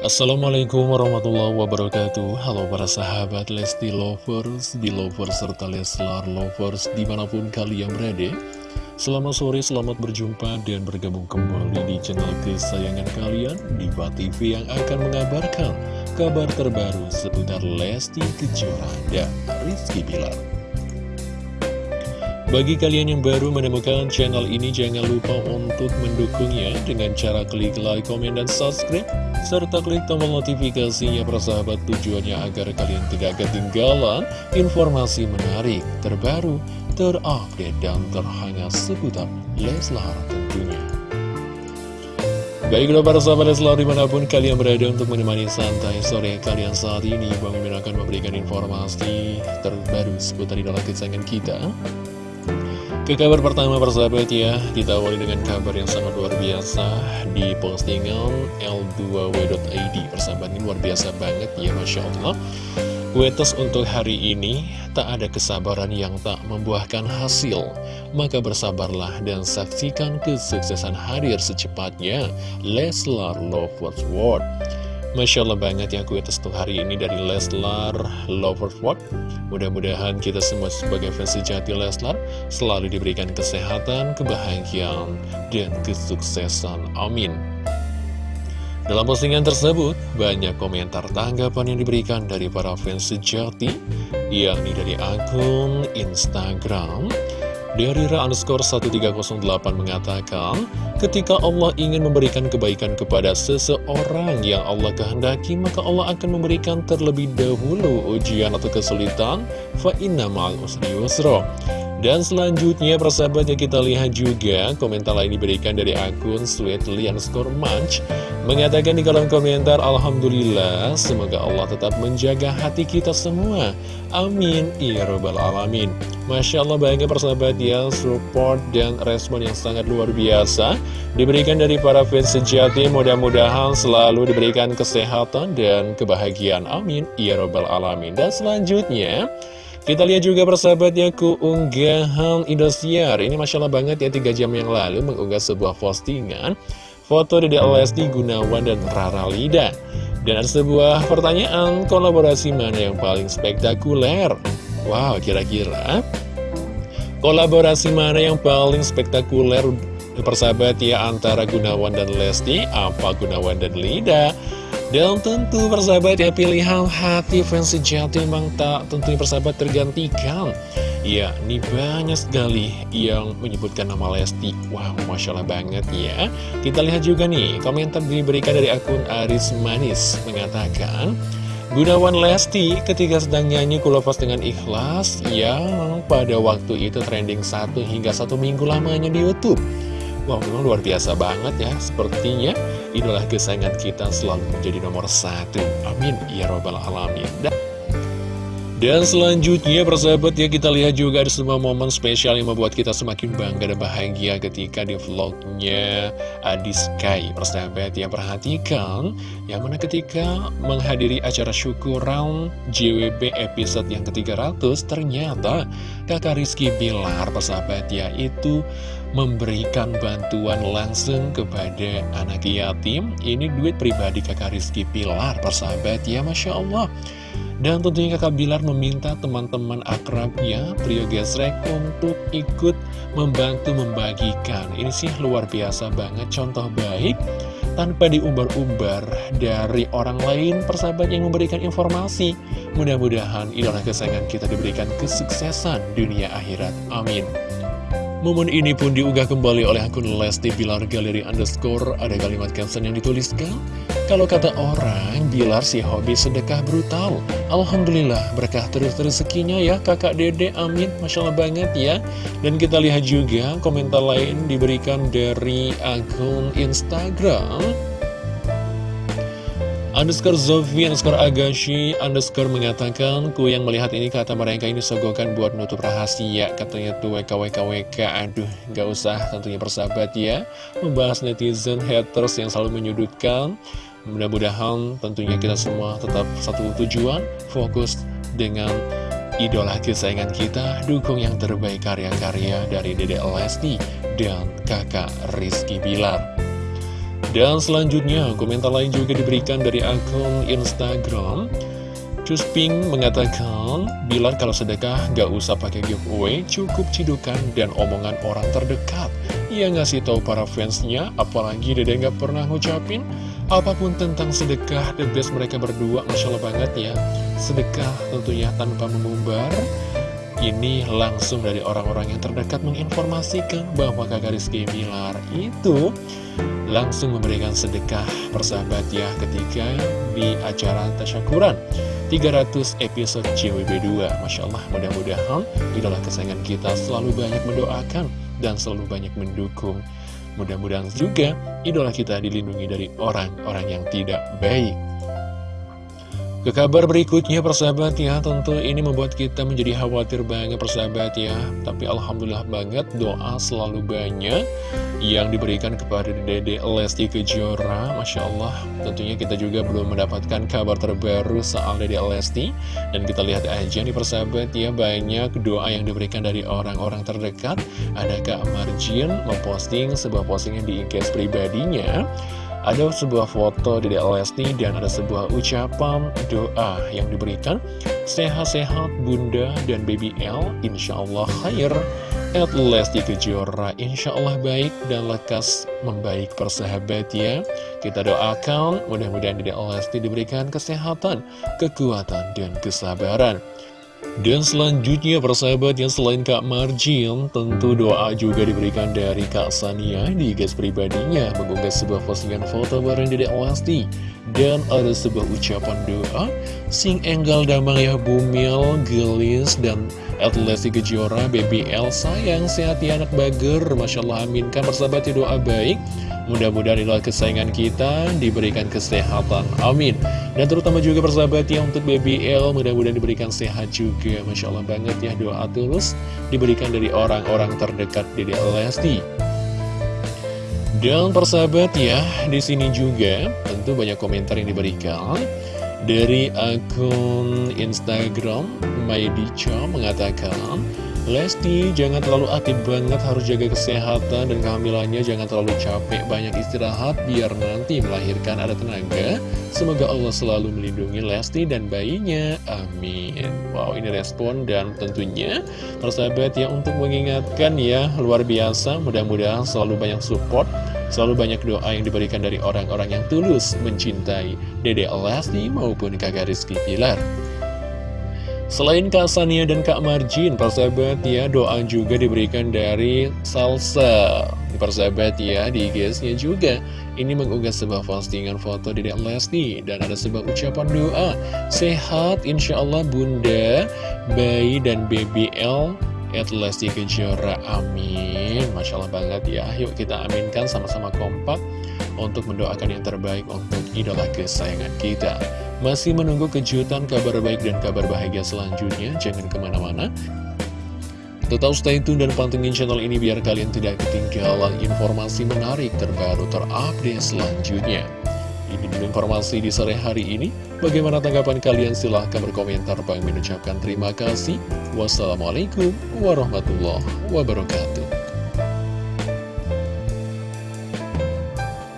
Assalamualaikum warahmatullahi wabarakatuh. Halo para sahabat Lesti Lovers, Belovers, serta Leslar Lovers di mana pun kalian berada. Selamat sore, selamat berjumpa dan bergabung kembali di channel kesayangan kalian Diva TV yang akan mengabarkan kabar terbaru seputar Lesti Kejora dan Rizky Bilar bagi kalian yang baru menemukan channel ini, jangan lupa untuk mendukungnya dengan cara klik like, komen, dan subscribe, serta klik tombol notifikasinya persahabat tujuannya agar kalian tidak ketinggalan informasi menarik, terbaru, terupdate, dan terhangat seputar Leslar tentunya. Baiklah para sahabat Leslar di mana pun kalian berada untuk menemani santai sore kalian saat ini Bang Mimin akan memberikan informasi terbaru seputar idola kesayangan kita ke kabar pertama persahabat ya, kita awali dengan kabar yang sangat luar biasa di postingan L2W.id Persahabat ini luar biasa banget ya, Masya Allah. Wetes untuk hari ini, tak ada kesabaran yang tak membuahkan hasil. Maka bersabarlah dan saksikan kesuksesan hadir secepatnya. Leslar Lovers World Masya Allah banget ya kue untuk hari ini dari Leslar Loverford Mudah-mudahan kita semua sebagai fans sejati Leslar Selalu diberikan kesehatan, kebahagiaan, dan kesuksesan. Amin. Dalam postingan tersebut, banyak komentar tanggapan yang diberikan dari para fans sejati Yakni dari akun Instagram dari Ra underscore 1308 mengatakan, ketika Allah ingin memberikan kebaikan kepada seseorang yang Allah kehendaki, maka Allah akan memberikan terlebih dahulu ujian atau kesulitan, fa inna ma'al usri yusro. Dan selanjutnya persahabat yang kita lihat juga komentar lain diberikan dari akun Sweetly underscore Munch. Mengatakan di kolom komentar Alhamdulillah semoga Allah tetap menjaga hati kita semua. Amin Ya Rabbal Alamin. Masya Allah banyak persahabat ya. Support dan respon yang sangat luar biasa Diberikan dari para fans sejati. Mudah-mudahan selalu diberikan kesehatan dan kebahagiaan. Amin Ya Rabbal Alamin. Dan selanjutnya kita lihat juga persahabatnya keunggahan Indosiar. Ini Masya Allah banget ya 3 jam yang lalu mengunggah sebuah postingan. Foto dari Lesti Gunawan dan Rara Lida. Dan ada sebuah pertanyaan kolaborasi mana yang paling spektakuler? Wow kira-kira. Kolaborasi mana yang paling spektakuler persahabat ya antara Gunawan dan Lesti? Apa Gunawan dan Lida dan tentu persahabat ya pilihan hati fans sejati memang tak tentunya persahabat tergantikan. Ya, ini banyak sekali yang menyebutkan nama Lesti. Wow, Masya Allah banget ya. Kita lihat juga nih, komentar diberikan dari akun Aris Manis Mengatakan Gunawan Lesti ketika sedang nyanyi kulepas dengan ikhlas Yang pada waktu itu trending satu hingga satu minggu lamanya di Youtube. Wow, memang luar biasa banget ya Sepertinya idola kesayangan kita selalu menjadi nomor satu. Amin. Ya Robbal Alamin. Dan dan selanjutnya persahabat ya kita lihat juga ada semua momen spesial yang membuat kita semakin bangga dan bahagia ketika di vlognya Adi Sky Persahabat ya perhatikan yang mana ketika menghadiri acara syukuran JWB episode yang ke-300 ternyata kakak Rizky Bilar persahabat ya itu memberikan bantuan langsung kepada anak yatim? Ini duit pribadi kakak Rizky Bilar persahabat ya Masya Allah. Dan tentunya kakak Bilar meminta teman-teman akrabnya, trio gesrek untuk ikut membantu membagikan. Ini sih luar biasa banget, contoh baik tanpa diumbar-umbar dari orang lain persahabat yang memberikan informasi. Mudah-mudahan idola kesayangan kita diberikan kesuksesan dunia akhirat. Amin. Momen ini pun diunggah kembali oleh akun Lesti Bilar Galeri Underscore. Ada kalimat caption yang dituliskan, Kalau kata orang, Bilar si hobi sedekah brutal. Alhamdulillah, berkah terus rezekinya ya kakak dede, amin. Masya Allah banget ya. Dan kita lihat juga komentar lain diberikan dari akun Instagram underscore Zofi underscore Agashi underscore mengatakan ku yang melihat ini kata mereka ini sogokan buat nutup rahasia katanya tuh WKWKWK aduh gak usah tentunya persahabat ya membahas netizen haters yang selalu menyudutkan mudah-mudahan tentunya kita semua tetap satu tujuan fokus dengan idola kesayangan kita dukung yang terbaik karya-karya dari Dede Lesti dan kakak Rizky Bilar Dan selanjutnya, komentar lain juga diberikan dari akun Instagram Cusping mengatakan, Bilar kalau sedekah gak usah pakai giveaway, cukup cidukan dan omongan orang terdekat. Ia ngasih tahu para fansnya, apalagi Dede gak pernah ngucapin apa pun tentang sedekah the best mereka berdua, Masya Allah banget ya. Sedekah tentunya tanpa memumbar, ini langsung dari orang-orang yang terdekat menginformasikan bahwa kakak Rizky Bilar itu langsung memberikan sedekah persahabat ya ketika di acara tasyakuran. 300 episode CWB2 Masya Allah mudah-mudahan idola kesayangan kita selalu banyak mendoakan dan selalu banyak mendukung. Mudah-mudahan juga idola kita dilindungi dari orang-orang yang tidak baik. Ke kabar berikutnya persahabat ya. Tentu ini membuat kita menjadi khawatir banget persahabat ya. Tapi Alhamdulillah banget doa selalu banyak Yang diberikan kepada Dede Lesti Kejora Masya Allah. Tentunya kita juga belum mendapatkan kabar terbaru soal Dede Lesti. Dan kita lihat aja nih persahabat ya Banyak doa yang diberikan dari orang-orang terdekat. Ada Kak Marjin memposting sebuah postingan di IG pribadinya? Ada sebuah foto di Lesti dan ada sebuah ucapan doa yang diberikan. Sehat-sehat bunda dan baby L Insya Allah khair At Lesti Kejora Insya Allah baik dan lekas membaik persahabat ya Kita doakan mudah-mudahan di Lesti diberikan kesehatan, kekuatan, dan kesabaran. Dan selanjutnya persahabat yang selain Kak Marjin Tentu doa juga diberikan dari Kak Sania di gas pribadinya. Mengunggah sebuah postingan foto bareng Dedek Lesti Dan ada sebuah ucapan doa. Sing enggal damang ya bumil, gelis, dan Lesti Kejora, BBL sayang, sehat ya anak bager Masya Allah aminkan persahabat ya doa baik Mudah-mudahan inilah kesayangan kita diberikan kesehatan. Amin. Dan terutama juga persahabat yang untuk BBL mudah-mudahan diberikan sehat juga. Masya Allah banget ya doa tulus diberikan dari orang-orang terdekat di Lesti. Dan persahabat ya, di sini juga tentu banyak komentar yang diberikan dari akun Instagram Maidicha mengatakan Lesti jangan terlalu aktif banget harus jaga kesehatan dan kehamilannya. Jangan terlalu capek banyak istirahat biar nanti melahirkan ada tenaga. Semoga Allah selalu melindungi Lesti dan bayinya. Amin. Wow ini respon dan tentunya persahabat ya untuk mengingatkan ya luar biasa. Mudah-mudahan selalu banyak support selalu banyak doa yang diberikan dari orang-orang yang tulus mencintai Dede Lesti maupun kakak Rizky Pilar Selain Kak Sania dan Kak Marjin, persahabat ya, doa juga diberikan dari Salsa. Persahabat ya, di IG-nya juga. Ini mengunggah sebuah postingan foto di Lesti dan ada sebuah ucapan doa. Sehat, insya Allah bunda, bayi dan BBL at Lesti Kejora. Amin. Masya Allah banget ya. Yuk kita aminkan sama-sama kompak untuk mendoakan yang terbaik untuk idola kesayangan kita. Masih menunggu kejutan kabar baik dan kabar bahagia selanjutnya, jangan ke mana-mana. Tetap stay tune dan pantengin channel ini biar kalian tidak ketinggalan informasi menarik terbaru terupdate selanjutnya. Dulu informasi di sore hari ini. Bagaimana tanggapan kalian? Silahkan berkomentar. Bang mengucapkan terima kasih. Wassalamualaikum warahmatullahi wabarakatuh.